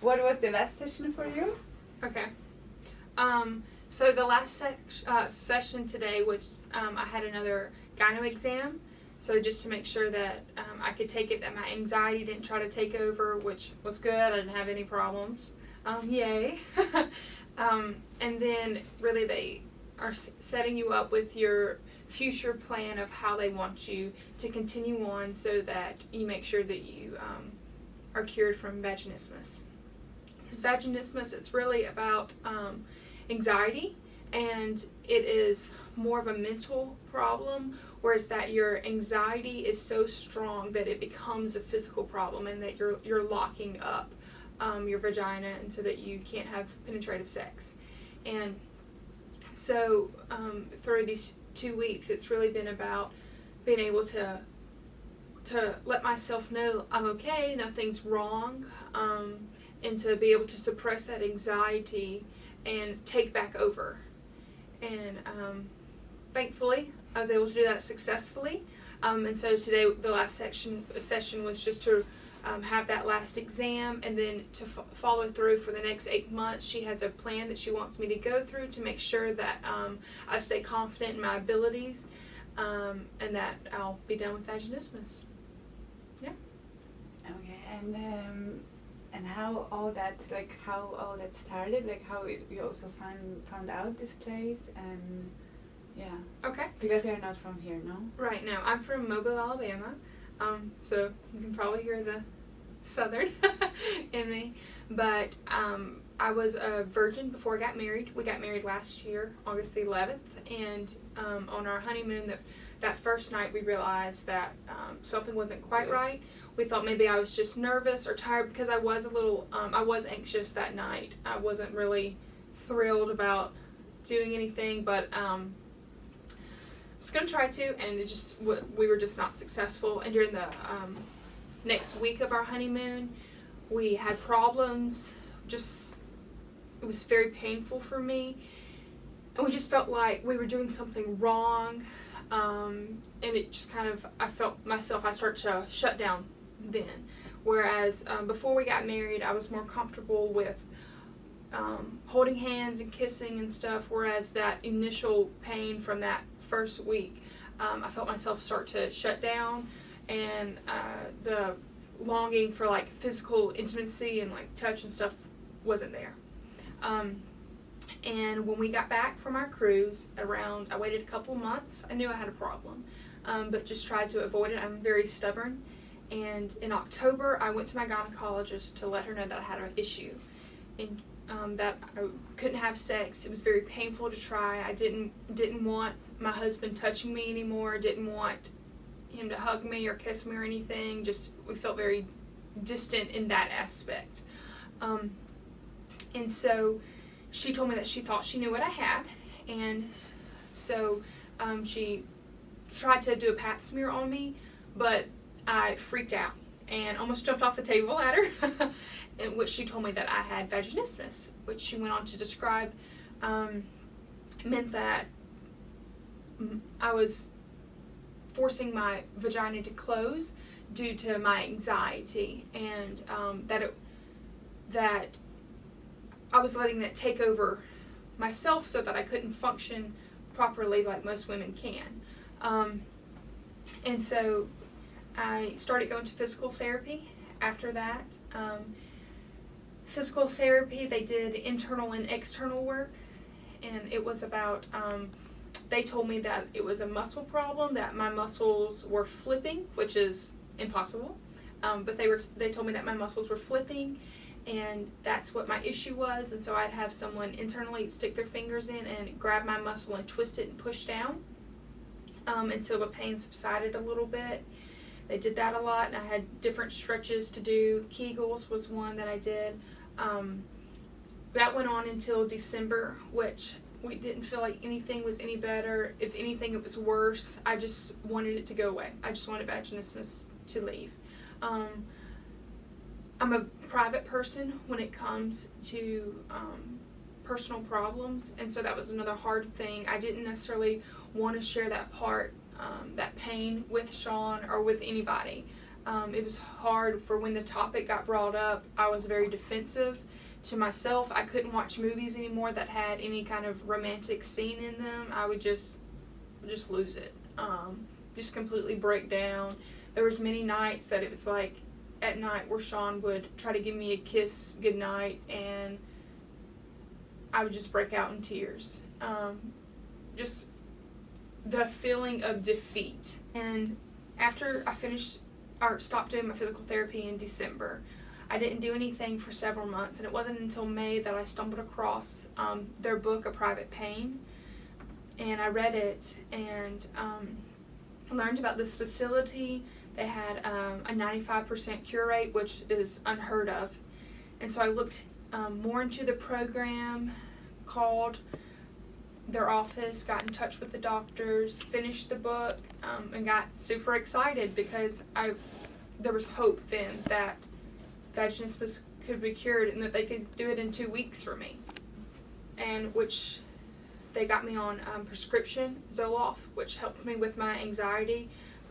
what was the last session for you? Okay. Um, so the last sec- uh, session today was um, I had another gyno exam. So just to make sure that um, I could take it, that my anxiety didn't try to take over, which was good. I didn't have any problems. Um, yay. um, and then really they are setting you up with your future plan of how they want you to continue on so that you make sure that you um, are cured from vaginismus. Because vaginismus, it's really about um, anxiety and it is more of a mental problem whereas that your anxiety is so strong that it becomes a physical problem and that you're you're locking up um, your vagina and so that you can't have penetrative sex. And so um, through these two weeks it's really been about being able to to let myself know I'm okay nothing's wrong um, and to be able to suppress that anxiety and take back over and um, thankfully I was able to do that successfully. Um, and so today the last section session was just to um, have that last exam and then to follow through for the next eight months. She has a plan that she wants me to go through to make sure that um, I stay confident in my abilities um, and that I'll be done with vaginismus. Yeah. Okay, and um, and how all that like how all that started, like how it, you also found found out this place and yeah, Okay. because you're not from here, no? Right now, I'm from Mobile, Alabama, um, so you can probably hear the southern in me. But um, I was a virgin before I got married. We got married last year, August the 11th, and um, on our honeymoon, that that first night, we realized that um, something wasn't quite right. We thought maybe I was just nervous or tired because I was a little, um, I was anxious that night. I wasn't really thrilled about doing anything, but um, I was gonna try to, and it just we were just not successful. And during the um, next week of our honeymoon, we had problems. Just it was very painful for me, and we just felt like we were doing something wrong. Um, and it just kind of I felt myself I started to shut down then. Whereas um, before we got married, I was more comfortable with um, holding hands and kissing and stuff. Whereas that initial pain from that first week, um, I felt myself start to shut down, and uh, the longing for like physical intimacy and like touch and stuff wasn't there. Um, and when we got back from our cruise, around I waited a couple months. I knew I had a problem, um, but just tried to avoid it. I'm very stubborn. And in October, I went to my gynecologist to let her know that I had an issue, and um, that I couldn't have sex. It was very painful to try. I didn't didn't want my husband touching me anymore. Didn't want him to hug me or kiss me or anything. Just we felt very distant in that aspect. Um, and so she told me that she thought she knew what I had, and so um, she tried to do a pap smear on me, but I freaked out and almost jumped off the table at her, in which she told me that I had vaginismus, which she went on to describe um, meant that I was forcing my vagina to close due to my anxiety, and um, that it that I was letting that take over myself so that I couldn't function properly like most women can. Um, and so I started going to physical therapy after that. Um, physical therapy, they did internal and external work, and it was about, um, they told me that it was a muscle problem, that my muscles were flipping, which is impossible. Um, but they were they told me that my muscles were flipping and that's what my issue was and so I'd have someone internally stick their fingers in and grab my muscle and twist it and push down um, until the pain subsided a little bit. They did that a lot and I had different stretches to do. Kegels was one that I did. Um, that went on until December, which we didn't feel like anything was any better. If anything, it was worse. I just wanted it to go away. I just wanted vaginismus to leave. Um, I'm a private person when it comes to um, personal problems, and so that was another hard thing. I didn't necessarily want to share that part, um, that pain with Sean or with anybody. Um, it was hard for when the topic got brought up. I was very defensive to myself. I couldn't watch movies anymore that had any kind of romantic scene in them. I would just just lose it. Um, just completely break down. There was many nights that it was like at night where Sean would try to give me a kiss goodnight and I would just break out in tears. Um, just the feeling of defeat. And after I finished or stopped doing my physical therapy in December, I didn't do anything for several months, and it wasn't until May that I stumbled across um, their book, A Private Pain, and I read it and um, learned about this facility. They had um, a 95% cure rate, which is unheard of, and so I looked um, more into the program, called their office, got in touch with the doctors, finished the book, um, and got super excited because I there was hope then that vaginismus could be cured and that they could do it in two weeks for me. And which they got me on um, prescription Zoloft, which helps me with my anxiety.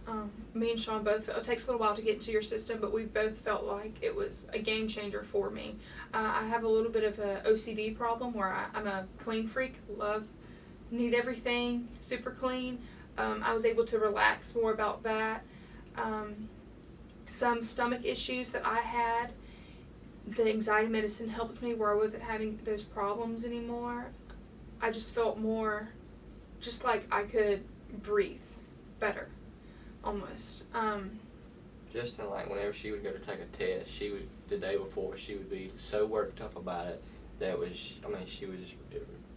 Um, me and Sean both, it takes a little while to get into your system, but we both felt like it was a game changer for me. Uh, I have a little bit of a OCD problem where I, I'm a clean freak, love, need everything super clean. Um, I was able to relax more about that. Um, some stomach issues that I had, the anxiety medicine helped me where I wasn't having those problems anymore. I just felt more, just like I could breathe better, almost. Um, Just in like whenever she would go to take a test, she would the day before she would be so worked up about it that was I mean she just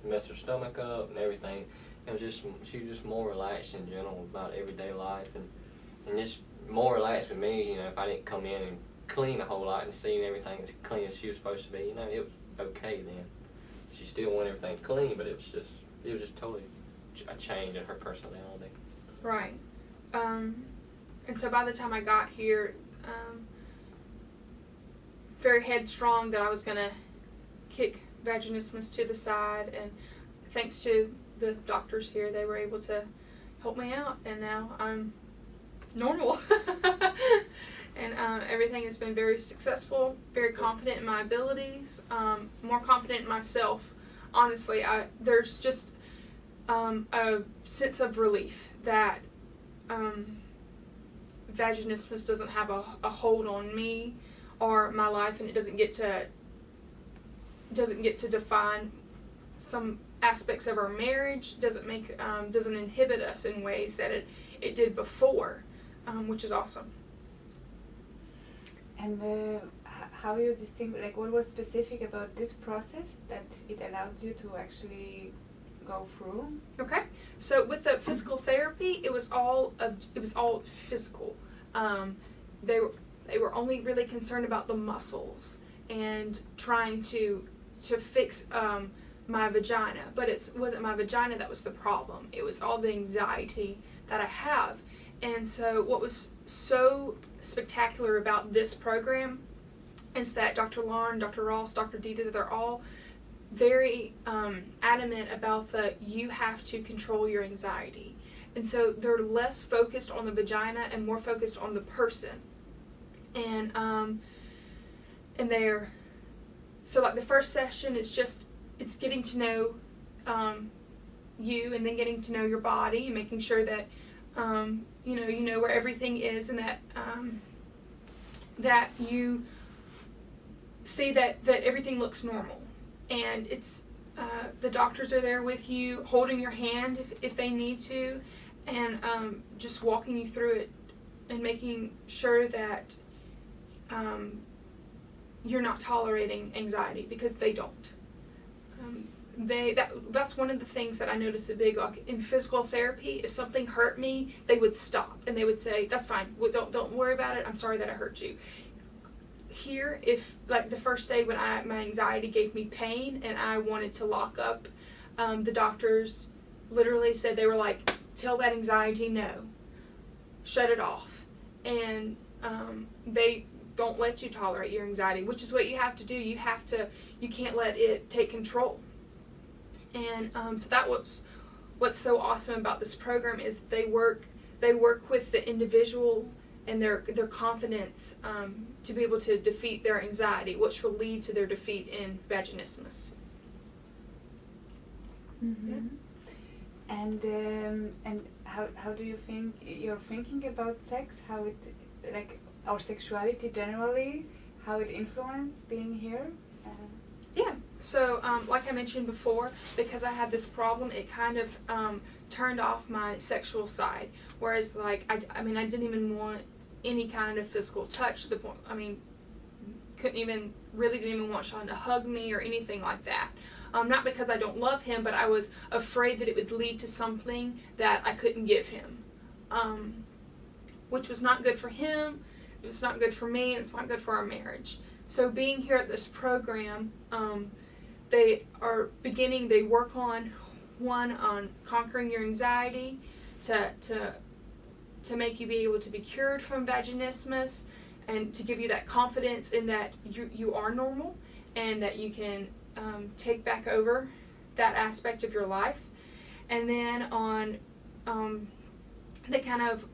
mess her stomach up and everything. It was just she was just more relaxed in general about everyday life and and just more relaxed with me. You know, if I didn't come in and clean a whole lot and seeing everything as clean as she was supposed to be, you know, it was okay then. She still wanted everything clean, but it was just it was just totally a change in her personality. Right. Um, and so by the time I got here, um, very headstrong that I was going to kick vaginismus to the side. And thanks to the doctors here, they were able to help me out. And now I'm normal. and um, everything has been very successful, very confident in my abilities, um, more confident in myself. Honestly, I there's just um, a sense of relief that um, vaginismus doesn't have a, a hold on me or my life, and it doesn't get to doesn't get to define some aspects of our marriage. Doesn't make um, doesn't inhibit us in ways that it it did before, um, which is awesome. And uh, h- how you distinguish, like, what was specific about this process that it allowed you to actually go through? Okay, so with the physical therapy, it was all of it was all physical. Um, they were they were only really concerned about the muscles and trying to to fix um, my vagina, but it wasn't my vagina that was the problem. It was all the anxiety that I have. And so, what was so spectacular about this program is that Dr. Lauren, Dr. Ross, Dr. Ditza, they're all very um, adamant about the you have to control your anxiety. And so they're less focused on the vagina and more focused on the person. And um, and they're so like the first session is just it's getting to know um, you and then getting to know your body and making sure that um, you know you know where everything is and that um, that you see that that everything looks normal. And it's uh, the doctors are there with you holding your hand if, if they need to and um, just walking you through it and making sure that um, you're not tolerating anxiety because they don't um, they that that's one of the things that I noticed a big like in physical therapy. If something hurt me, they would stop and they would say, "That's fine. Well, don't don't worry about it. I'm sorry that I hurt you." Here, if like the first day when I my anxiety gave me pain and I wanted to lock up, um, the doctors literally said they were like, "Tell that anxiety no, shut it off," and um, they don't let you tolerate your anxiety, which is what you have to do. You have to you can't let it take control. And um, so that was what's so awesome about this program is they work they work with the individual and their their confidence um, to be able to defeat their anxiety, which will lead to their defeat in vaginismus. Mhm. And um, and how how do you think you're thinking about sex? How it like our sexuality generally? How it influenced being here? Uh, Yeah. So, um, like I mentioned before, because I had this problem, it kind of um, turned off my sexual side. Whereas, like, I, I mean, I didn't even want any kind of physical touch to the point, I mean, couldn't even, really didn't even want Sean to hug me or anything like that. Um, not because I don't love him, but I was afraid that it would lead to something that I couldn't give him. Um, which was not good for him, it was not good for me, it's not good for our marriage. So being here at this program, um, they are beginning. They work on one on conquering your anxiety, to to to make you be able to be cured from vaginismus, and to give you that confidence in that you you are normal, and that you can um, take back over that aspect of your life, and then on um, they kind of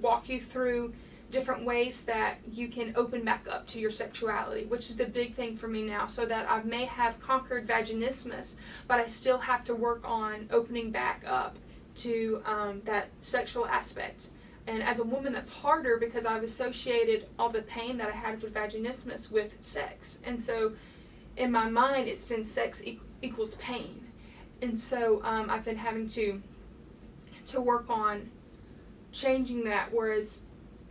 walk you through different ways that you can open back up to your sexuality, which is the big thing for me now, so that I may have conquered vaginismus, but I still have to work on opening back up to um, that sexual aspect. And as a woman, that's harder because I've associated all the pain that I had with vaginismus with sex. And so in my mind, it's been sex e- equals pain. And so um, I've been having to to work on changing that, whereas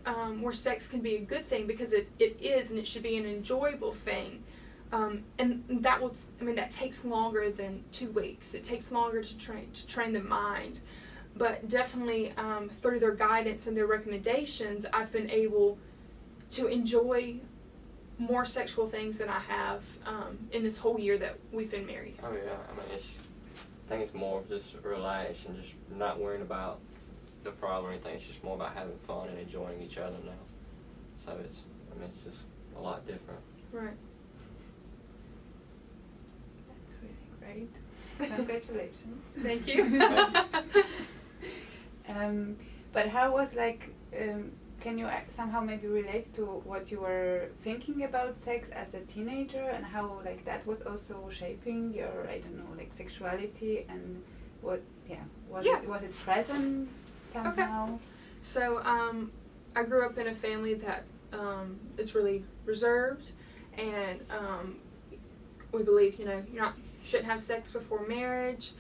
um, where sex can be a good thing because it, it is and it should be an enjoyable thing. Um, and that will, I mean, that takes longer than two weeks. It takes longer to train to train the mind, but definitely um, through their guidance and their recommendations, I've been able to enjoy more sexual things than I have um, in this whole year that we've been married. Oh yeah, I mean it's. I think it's more of just relax and just not worrying about the problem or anything. It's just more about having fun and enjoying each other now. So it's. I mean it's just a lot different. Right. that's really great. Congratulations. Thank you. Thank Um, but how was like? Um, can you somehow maybe relate to what you were thinking about sex as a teenager and how like that was also shaping your I don't know like sexuality and what yeah was Yeah. it was it present somehow? So, um, I grew up in a family that um, is really reserved, and um, we believe, you know, not shouldn't have sex before marriage.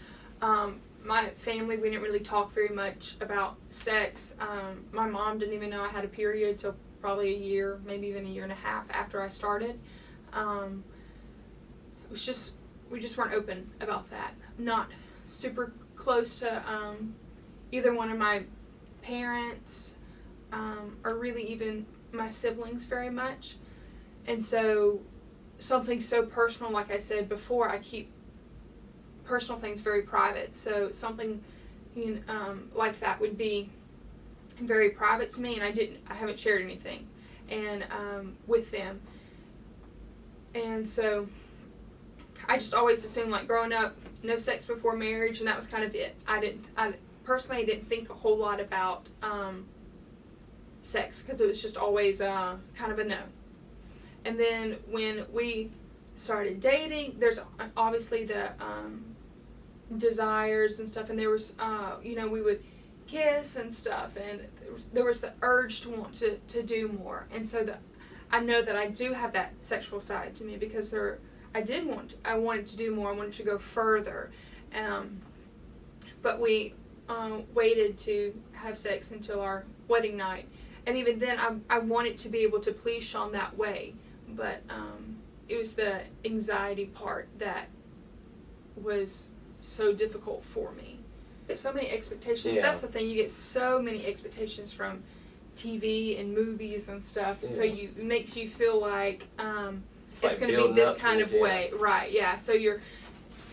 Um, my family, we didn't really talk very much about sex. Um, my mom didn't even know I had a period till probably a year, maybe even a year and a half after I started. Um, it was just we just weren't open about that. Not super close to um, either one of my parents um, or really even my siblings very much. And so, something so personal, like I said before, I keep personal things very private. So, something you know, um, like that would be very private to me, and I didn't, I haven't shared anything, and um, with them. And so, I just always assumed, like growing up, no sex before marriage, and that was kind of it. I didn't, I personally I didn't think a whole lot about um, sex because it was just always uh, kind of a no. And then when we started dating, there's obviously the um, desires and stuff, and there was, uh, you know, we would kiss and stuff, and there was, the urge to want to, to do more. And so the, I know that I do have that sexual side to me because there, I did want, I wanted to do more, I wanted to go further. Um, but we um, waited to have sex until our wedding night. And even then, I, I wanted to be able to please Sean that way. But um, it was the anxiety part that was so difficult for me. There's so many expectations. Yeah. That's the thing. You get so many expectations from TV and movies and stuff. And so you it makes you feel like um, it's, like going to be this kind of yeah. way. Right, yeah. So your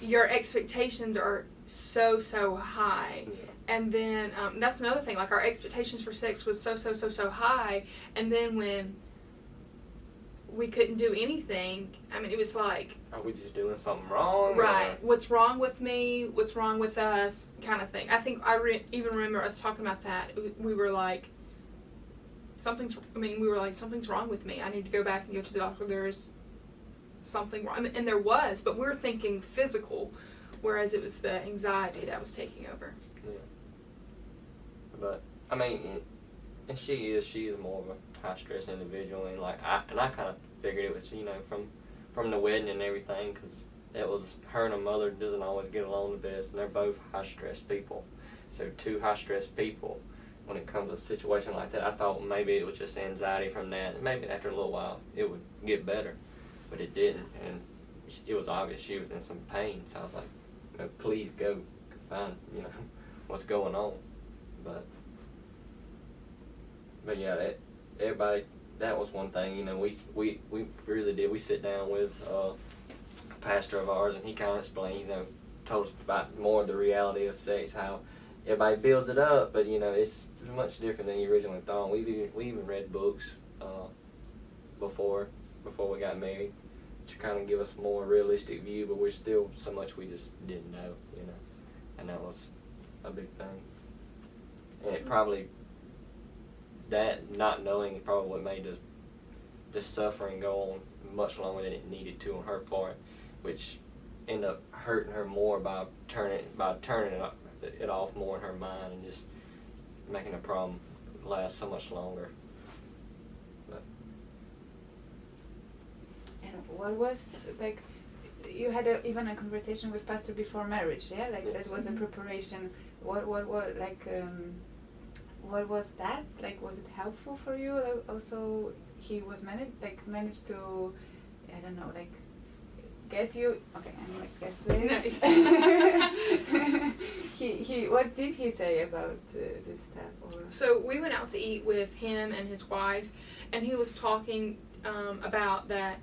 your expectations are so, so high and then um, that's another thing like our expectations for sex was so so so so high and then when we couldn't do anything i mean it was like Are we just doing something wrong? or- right what's wrong with me what's wrong with us kind of thing i think i re- even remember us talking about that we were like something's. I mean, we were like, something's wrong with me. I need to go back and go to the doctor. There's something wrong, I mean, and there was, but we're thinking physical, whereas it was the anxiety that was taking over. But I mean, and she is she is more of a high stress individual, and like I and I kind of figured it was you know from from the wedding and everything because it was her and her mother doesn't always get along the best, and they're both high stress people. So two high stress people. When it comes to a situation like that, I thought maybe it was just anxiety from that. Maybe after a little while it would get better, but it didn't, and it was obvious she was in some pain. So I was like, no, please go find you know what's going on, but but yeah, that everybody that was one thing. You know, we we we really did. We sit down with uh, a pastor of ours, and he kind of explained, you know, told us about more of the reality of sex, how everybody builds it up, but you know, it's much different than you originally thought. We've even, we even read books uh, before before we got married to kind of give us more realistic view, but we're still so much we just didn't know, you know, and that was a big thing. And it probably that not knowing is probably what made the the suffering go on much longer than it needed to on her part, which ended up hurting her more by turning by turning it, off- it off more in her mind and just making the problem last so much longer. But And what was like? You had a, even a conversation with pastor before marriage, yeah? Like that was a preparation. What what what like? Um, what was that? Like, was it helpful for you? Like, also, he was managed like managed to, I don't know, like get you. Okay, I'm like No. he he. What did he say about uh, this stuff? Or So we went out to eat with him and his wife, and he was talking um, about that.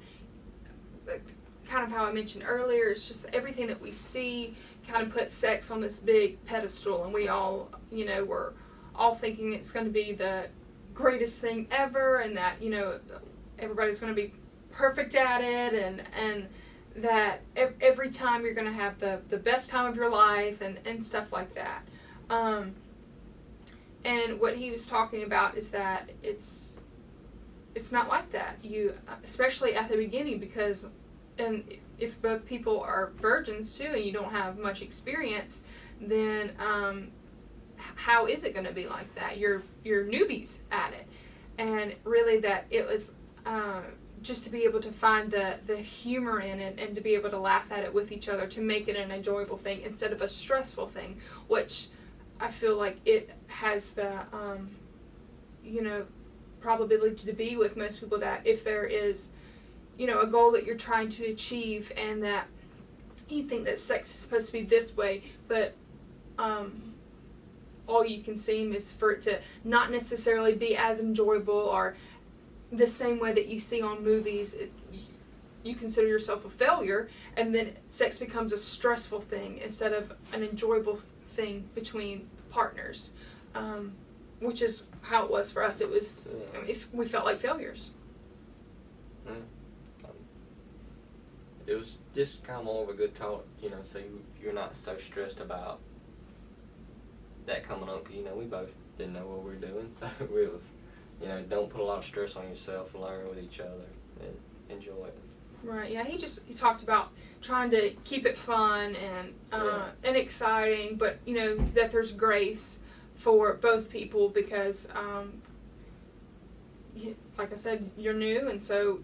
like, Kind of how I mentioned earlier, it's just everything that we see kind of put sex on this big pedestal, and we all, you know, we're all thinking it's going to be the greatest thing ever, and that you know everybody's going to be perfect at it, and and that every time you're going to have the the best time of your life, and and stuff like that. Um, and what he was talking about is that it's it's not like that. You especially at the beginning because and if both people are virgins too and you don't have much experience, then um, how is it going to be like that? You're you're newbies at it, and really that it was. Uh, just to be able to find the, the humor in it and to be able to laugh at it with each other to make it an enjoyable thing instead of a stressful thing, which I feel like it has the, um, you know, probability to be with most people that if there is, you know, a goal that you're trying to achieve and that you think that sex is supposed to be this way, but um, all you can seem is for it to not necessarily be as enjoyable or the same way that you see on movies. It, you consider yourself a failure, and then sex becomes a stressful thing instead of an enjoyable thing between partners, um, which is how it was for us. It was Yeah. if we felt like failures. um, it was just kind of more of a good talk, you know, so you, you're not so stressed about that coming up. you know, we both didn't know what we were doing, so it was, you know, don't put a lot of stress on yourself. Learn with each other and enjoy it. Right. Yeah. He just he talked about trying to keep it fun and uh, and exciting, but you know that there's grace for both people because, um, like I said, you're new, and so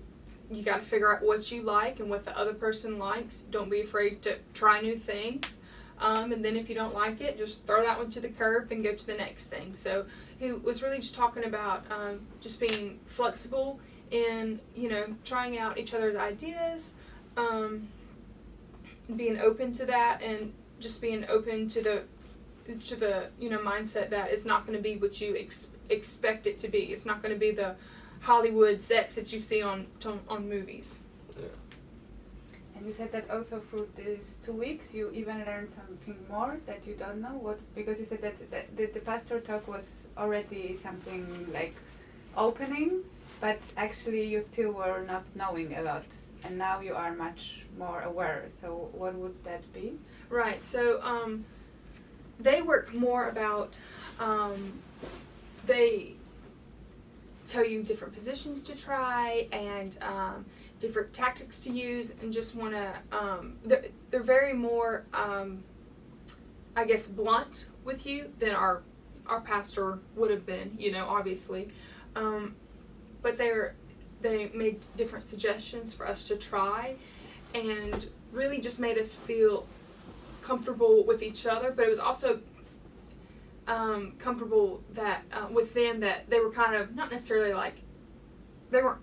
you got to figure out what you like and what the other person likes. Don't be afraid to try new things. Um, and then if you don't like it, just throw that one to the curb and go to the next thing. So he was really just talking about um, just being flexible in you know trying out each other's ideas, um, being open to that, and just being open to the to the you know mindset that it's not going to be what you ex- expect it to be. It's not going to be the Hollywood sex that you see on on, on movies. And you said that also through these two weeks you even learned something more that you don't know what because you said that, that the, the pastor talk was already something like opening, but actually you still were not knowing a lot, and now you are much more aware. So what would that be? Right. So um, they work more about um, they tell you different positions to try and um, different tactics to use, and just want to. Um, they're, they're very more, um, I guess, blunt with you than our our pastor would have been. You know, obviously, um, but they're they made different suggestions for us to try, and really just made us feel comfortable with each other. But it was also um, comfortable that uh, with them that they were kind of not necessarily like they weren't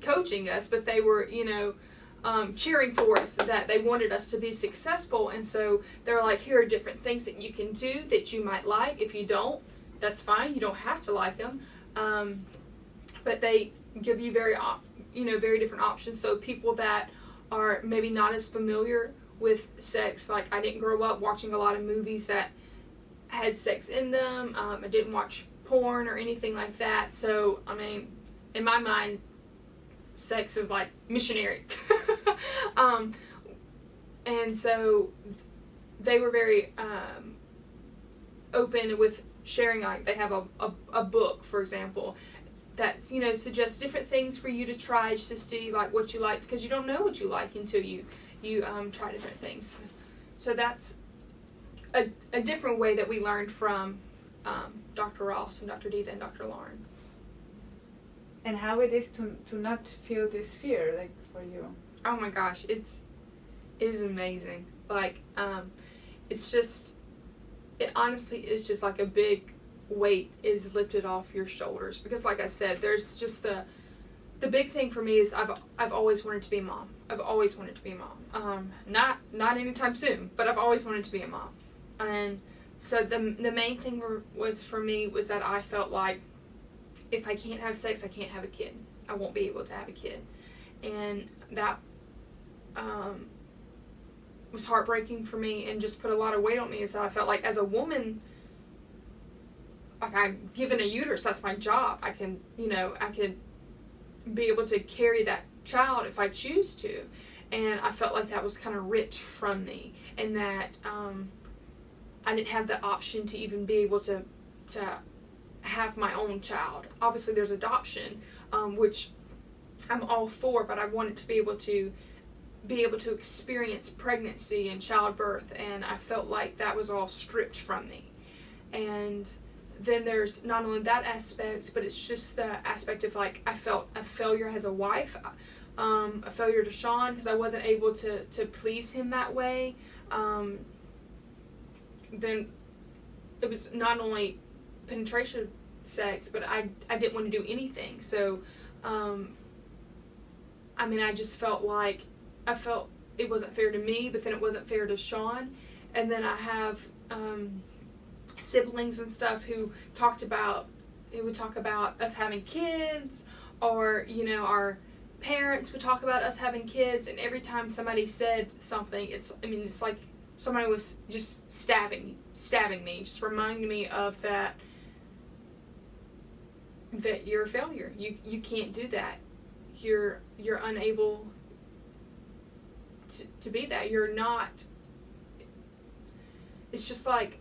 coaching us, but they were you know um, cheering for us that they wanted us to be successful, and so they're like, here are different things that you can do that you might like. If you don't, that's fine. You don't have to like them, um, but they give you very you know very different options. So people that are maybe not as familiar with sex, like I didn't grow up watching a lot of movies that had sex in them. Um, I didn't watch porn or anything like that. So, I mean, in my mind, sex is like missionary. um, and so they were very um, open with sharing, like, they have a, a, a book, for example. That's you know suggests different things for you to try just to see like what you like because you don't know what you like until you you um, try different things. So that's a, a different way that we learned from um, Dr. Ross and Dr. Ditza and Dr. Lauren. And how it is to to not feel this fear, like for you. Oh my gosh, it's it is amazing. Like, um, it's just it honestly is just like a big weight is lifted off your shoulders because like I said, there's just the the big thing for me is I've I've always wanted to be a mom. I've always wanted to be a mom. Um, not not anytime soon, but I've always wanted to be a mom. And so the the main thing were, was for me was that I felt like if I can't have sex, I can't have a kid. I won't be able to have a kid, and that um, was heartbreaking for me and just put a lot of weight on me. Is that I felt like as a woman, like I'm given a uterus, that's my job. I can, you know, I can be able to carry that child if I choose to, and I felt like that was kind of ripped from me, and that um, I didn't have the option to even be able to to have my own child. Obviously, there's adoption, um, which I'm all for, but I wanted to be able to be able to experience pregnancy and childbirth, and I felt like that was all stripped from me. And then there's not only that aspect, but it's just the aspect of like I felt a failure as a wife, um, a failure to Sean because I wasn't able to to please him that way. Um, then it was not only penetration sex, but I I didn't want to do anything. So, um, I mean, I just felt like I felt it wasn't fair to me, but then it wasn't fair to Sean, and then I have um, siblings and stuff who talked about who would talk about us having kids, or you know our parents would talk about us having kids, and every time somebody said something, it's I mean it's like somebody was just stabbing stabbing me, just reminding me of that that you're a failure. You you can't do that. You're you're unable to, to be that. You're not it's just like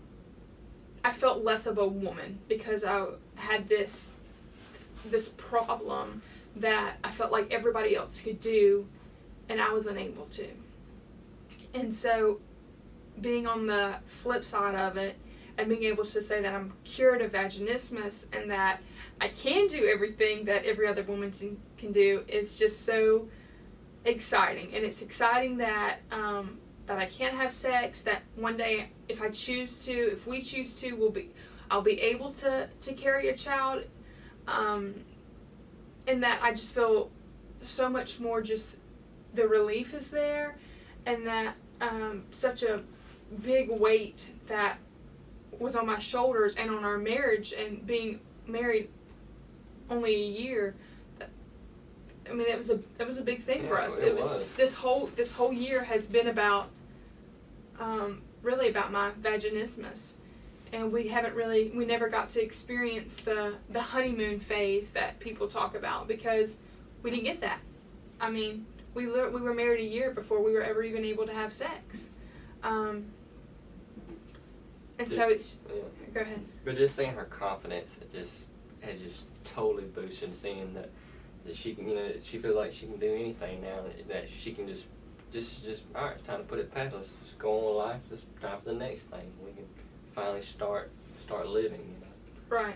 I felt less of a woman because I had this this problem that I felt like everybody else could do and I was unable to. And so being on the flip side of it and being able to say that I'm cured of vaginismus and that I can do everything that every other woman can do is just so exciting. And it's exciting that um, that I can't have sex. That one day, if I choose to, if we choose to, we'll be, I'll be able to to carry a child. Um, and that I just feel so much more. Just the relief is there, and that um, such a big weight that was on my shoulders and on our marriage and being married only a year I mean, it was a it was a big thing Yeah, for us. it It, was, was. this whole this whole year has been about um, really about my vaginismus, and we haven't really we never got to experience the the honeymoon phase that people talk about because we didn't get that. I mean, we we were married a year before we were ever even able to have sex, um, and so it's Yeah. go ahead. But just seeing her confidence, it just has just totally boosted seeing that that she can, you know, she feels like she can do anything now. That she can just, just, just. All right, it's time to put it past. Let's just go on with life. It's time for the next thing. We can finally start, start living. You know. Right.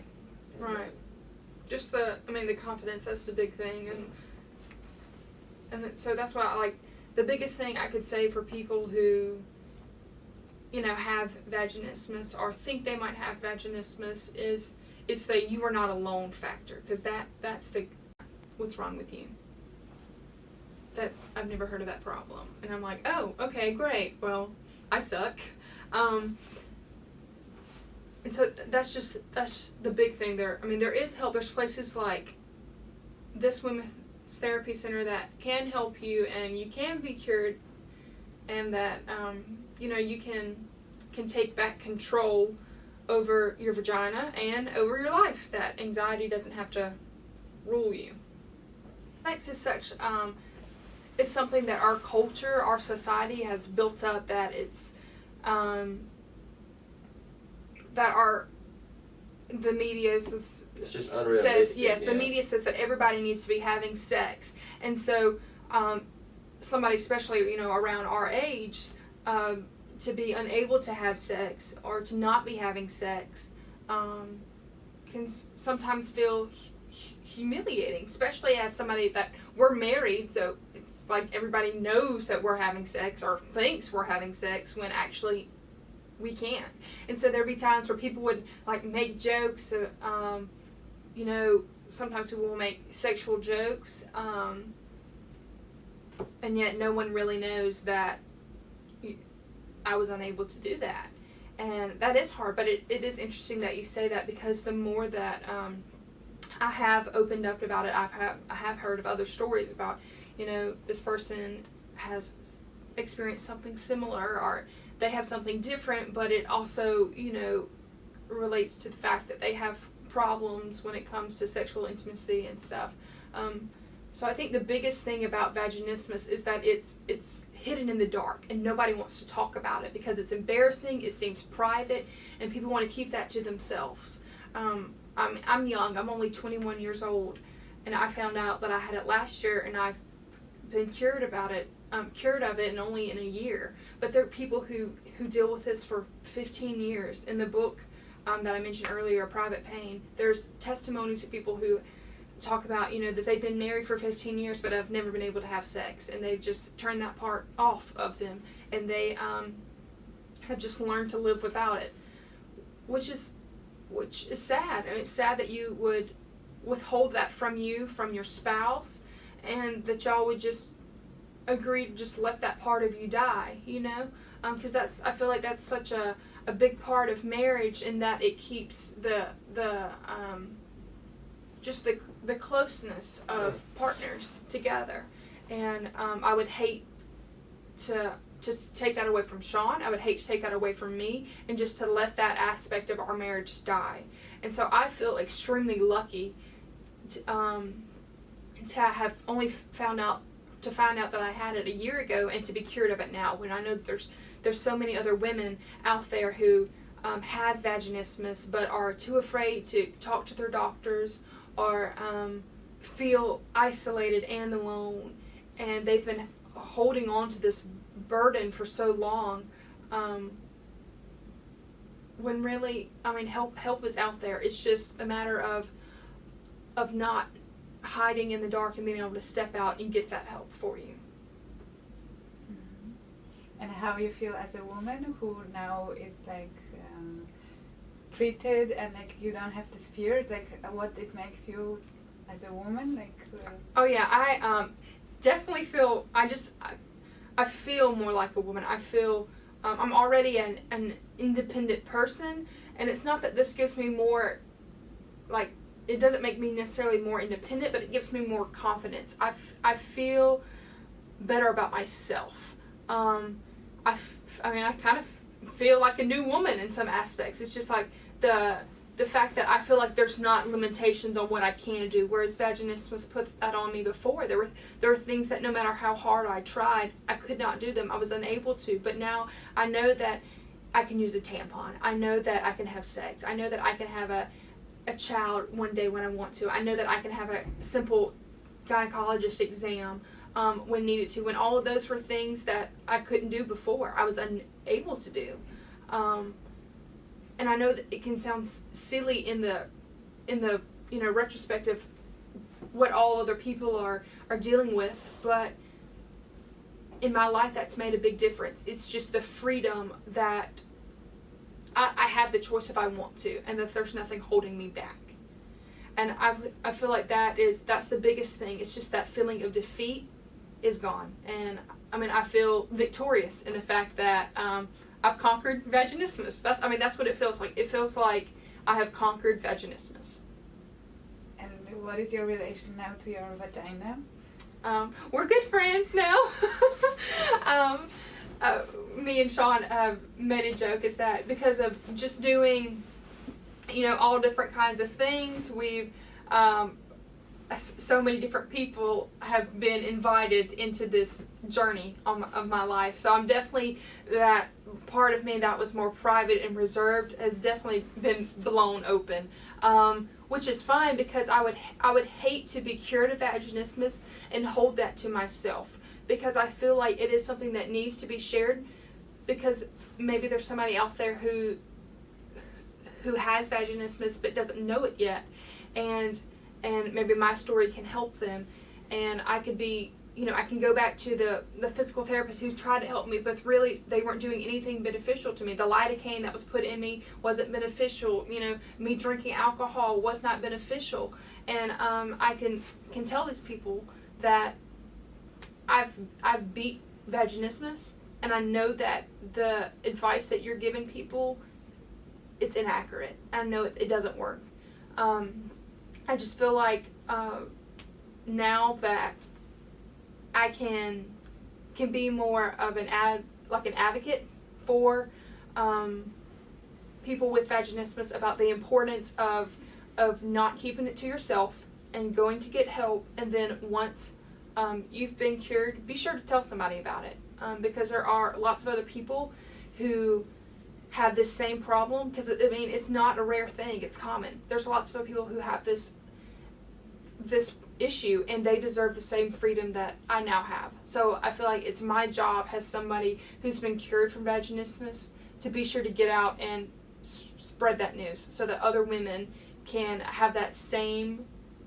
And, Right. Just the, I mean, the confidence. That's the big thing, and and so that's why I like the biggest thing I could say for people who, you know, have vaginismus or think they might have vaginismus is is that you are not alone factor because that that's the what's wrong with you. That I've never heard of that problem, and I'm like, oh, okay, great. Well, I suck. Um, and so that's just that's the big thing there. I mean, there is help. There's places like this women's therapy center that can help you, and you can be cured, and that um, you know you can can take back control over your vagina and over your life. That anxiety doesn't have to rule you. Sex is such um, it's something that our culture, our society has built up that it's um, that our the media is, says unrealistic, yes the media says that everybody needs to be having sex and so um, somebody especially you know around our age um, to be unable to have sex or to not be having sex um, can sometimes feel hu- humiliating especially as somebody that we're married so it's like everybody knows that we're having sex or thinks we're having sex when actually we can't. And so there'd be times where people would like make jokes uh, um, you know sometimes people will make sexual jokes um, and yet no one really knows that I was unable to do that. And that is hard but it, it is interesting that you say that because the more that um, i have opened up about it i've have, i have heard of other stories about you know this person has experienced something similar or they have something different but it also you know relates to the fact that they have problems when it comes to sexual intimacy and stuff. Um, so I think the biggest thing about vaginismus is that it's it's hidden in the dark and nobody wants to talk about it because it's embarrassing, it seems private, and people want to keep that to themselves. Um, I'm I'm young. I'm only 21 years old, and I found out that I had it last year, and I've been cured about it, um, cured of it, and only in a year. But there are people who who deal with this for 15 years. In the book um, that I mentioned earlier, Private Pain, there's testimonies of people who talk about you know that they've been married for 15 years but have never been able to have sex and they've just turned that part off of them and they um, have just learned to live without it which is which is sad. I mean, it's sad that you would withhold that from you from your spouse and that y'all would just agree to just let that part of you die you know? Because that's i feel like that's such a, a big part of marriage in that it keeps the the um, just the the closeness of partners together, and um, I would hate to to take that away from Sean. I would hate to take that away from me, and just to let that aspect of our marriage die. And so I feel extremely lucky to, um, to have only found out to find out that I had it a year ago and to be cured of it now. When I know that there's there's so many other women out there who um, have vaginismus but are too afraid to talk to their doctors or um, feel isolated and alone, and they've been holding on to this burden for so long. Um, when really, I mean, help help is out there. It's just a matter of of not hiding in the dark and being able to step out and get that help for you. Mm-hmm. And how you feel as a woman who now is like treated and like you don't have these fears, like uh, what it makes you as a woman, like. Uh, Oh yeah, I um, definitely feel. I just I, I feel more like a woman. I feel um, I'm already an an independent person, and it's not that this gives me more. Like it doesn't make me necessarily more independent, but it gives me more confidence. I, I feel better about myself. Um, I, I mean, I kind of feel like a new woman in some aspects. It's just like the the fact that I feel like there's not limitations on what I can do, whereas vaginists vaginismus put that on me before. There were there were things that no matter how hard I tried, I could not do them. I was unable to. But now I know that I can use a tampon. I know that I can have sex. I know that I can have a a child one day when I want to. I know that I can have a simple gynecologist exam um, when needed to. When all of those were things that I couldn't do before, I was unable to do. Um, and I know that it can sound silly in the in the you know retrospective what all other people are are dealing with, but in my life that's made a big difference. It's just the freedom that I, I have the choice if I want to, and that there's nothing holding me back. And I, I feel like that is that's the biggest thing. It's just that feeling of defeat is gone, and I mean I feel victorious in the fact that um, I've conquered vaginismus. That's I mean that's what it feels like. It feels like I have conquered vaginismus. And what is your relation now to your vagina? Um, we're good friends now. um, uh, me and Sean uh, made a joke is that because of just doing, you know, all different kinds of things, we've um, so many different people have been invited into this journey of my life. So I'm definitely that part of me that was more private and reserved has definitely been blown open. Um, which is fine because I would I would hate to be cured of vaginismus and hold that to myself because I feel like it is something that needs to be shared because maybe there's somebody out there who who has vaginismus but doesn't know it yet and and maybe my story can help them. And I could be you know I can go back to the the physical therapist who tried to help me but really they weren't doing anything beneficial to me. The lidocaine that was put in me wasn't beneficial you know me drinking alcohol was not beneficial. And um, I can can tell these people that I've I've beat vaginismus and I know that the advice that you're giving people it's inaccurate. I know it, it doesn't work. Um, I just feel like uh, now that I can can be more of an ad like an advocate for um, people with vaginismus about the importance of of not keeping it to yourself and going to get help and then once um, you've been cured be sure to tell somebody about it. Um, because there are lots of other people who have this same problem because I mean it's not a rare thing it's common. There's lots of people who have this this issue and they deserve the same freedom that I now have. So I feel like it's my job as somebody who's been cured from vaginismus to be sure to get out and spread that news so that other women can have that same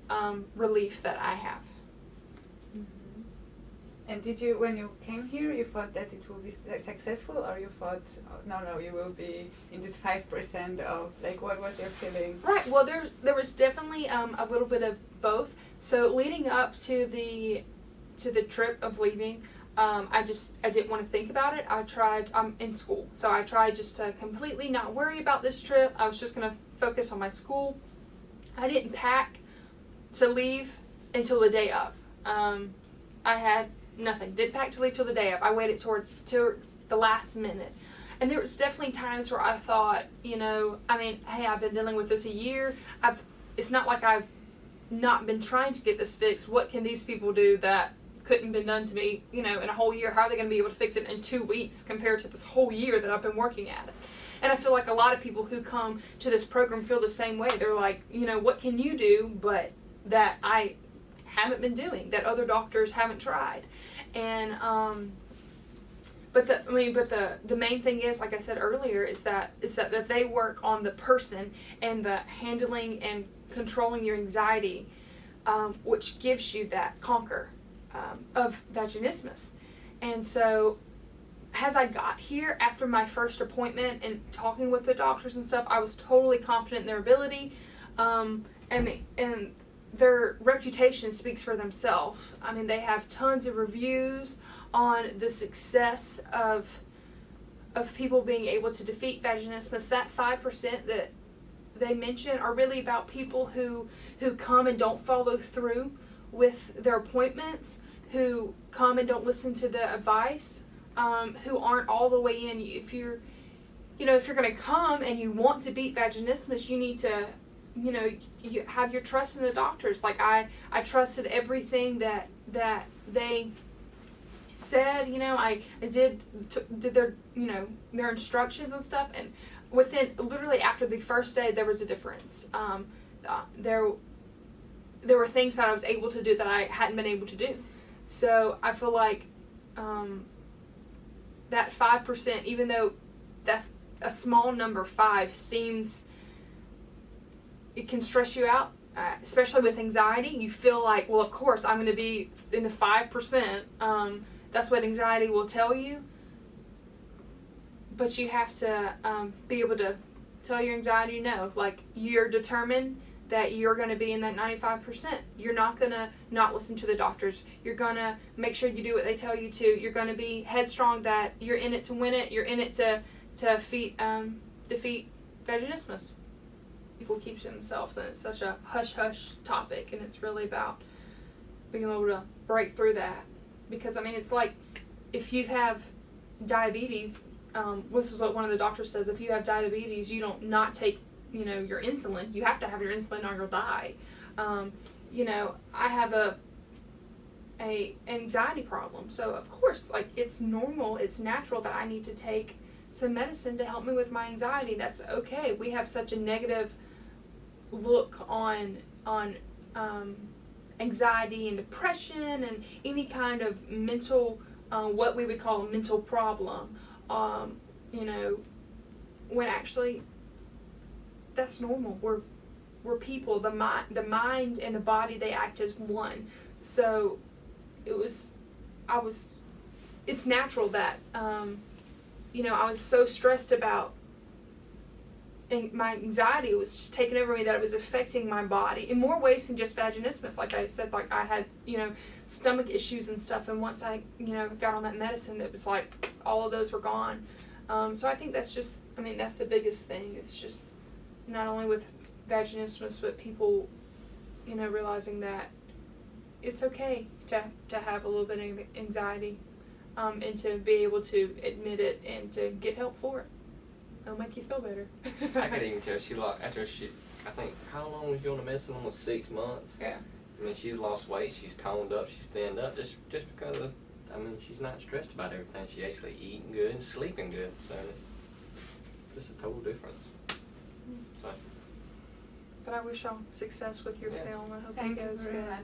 um, relief that I have. And did you, when you came here, you thought that it will be successful, or you thought, oh, no, no, you will be in this five percent of like, what was your feeling? Right. Well, there there was definitely um, a little bit of both. So leading up to the to the trip of leaving, um, I just I didn't want to think about it. I tried. I'm in school, so I tried just to completely not worry about this trip. I was just gonna focus on my school. I didn't pack to leave until the day of. Um, I had nothing. Didn't pack to leave till the day of. I waited toward to the last minute. And there was definitely times where I thought, you know, I mean, hey, I've been dealing with this a year. I've it's not like I've not been trying to get this fixed. What can these people do that couldn't been done to me, you know, in a whole year? How are they going to be able to fix it in two weeks compared to this whole year that I've been working at it? And I feel like a lot of people who come to this program feel the same way. They're like, you know, what can you do, but that I haven't been doing, that other doctors haven't tried, and um, but the I mean, but the the main thing is, like I said earlier, is that is that, that they work on the person and the handling and controlling your anxiety, um, which gives you that conquer um, of vaginismus, and so as I got here after my first appointment and talking with the doctors and stuff, I was totally confident in their ability, um, and and their reputation speaks for themselves. I mean, they have tons of reviews on the success of of people being able to defeat vaginismus. That five percent that they mention are really about people who who come and don't follow through with their appointments, who come and don't listen to the advice, um, who aren't all the way in. If you're you know, if you're going to come and you want to beat vaginismus, you need to you know you have your trust in the doctors like i i trusted everything that that they said you know i, I did did their you know their instructions and stuff and within literally after the first day there was a difference um, uh, there there were things that I was able to do that I hadn't been able to do. So I feel like um, that five percent, even though that a small number five seems it can stress you out, uh, especially with anxiety. You feel like, well, of course, I'm going to be in the five percent. Um, that's what anxiety will tell you. But you have to um, be able to tell your anxiety no. Like you're determined that you're going to be in that 95%. You're not going to not listen to the doctors. You're going to make sure you do what they tell you to. You're going to be headstrong that you're in it to win it. You're in it to to defeat um, defeat vaginismus. People keep to themselves, and it's such a hush hush topic, and it's really about being able to break through that. Because I mean, it's like if you have diabetes, um, this is what one of the doctors says: if you have diabetes, you don't not take you know your insulin. You have to have your insulin or you'll die. Um, you know, I have a a anxiety problem, so of course, like it's normal, it's natural that I need to take some medicine to help me with my anxiety. That's okay. We have such a negative look on on um, anxiety and depression and any kind of mental uh, what we would call a mental problem. Um, you know, when actually that's normal. We're we're people. The mind, the mind and the body, they act as one. So it was, I was, it's natural that, um, you know, I was so stressed about. My anxiety was just taking over me that it was affecting my body in more ways than just vaginismus. Like I said, like I had, you know, stomach issues and stuff. And once I, you know, got on that medicine, it was like all of those were gone. Um, so I think that's just, I mean, that's the biggest thing. It's just not only with vaginismus, but people, you know, realizing that it's okay to, to have a little bit of anxiety um, and to be able to admit it and to get help for it. It'll make you feel better. I could even tell she lost after she. I think how long was you on the medicine? Almost six months. Yeah. I mean, she's lost weight. She's toned up. She's thinned up just just because of. I mean, she's not stressed about everything. She actually eating good and sleeping good. So it's just a total difference. Mm. So But I wish y'all success with your Yeah. film. I hope Thank it you goes very good. much.